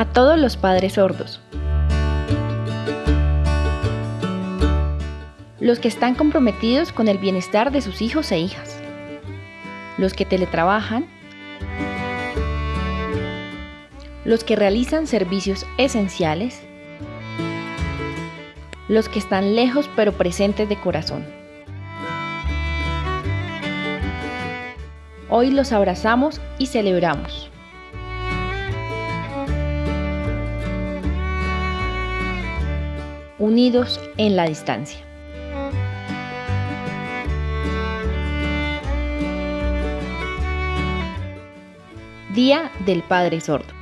A todos los padres sordos. Los que están comprometidos con el bienestar de sus hijos e hijas. Los que teletrabajan. Los que realizan servicios esenciales. Los que están lejos pero presentes de corazón. Hoy los abrazamos y celebramos. Unidos en la distancia. Día del Padre Sordo.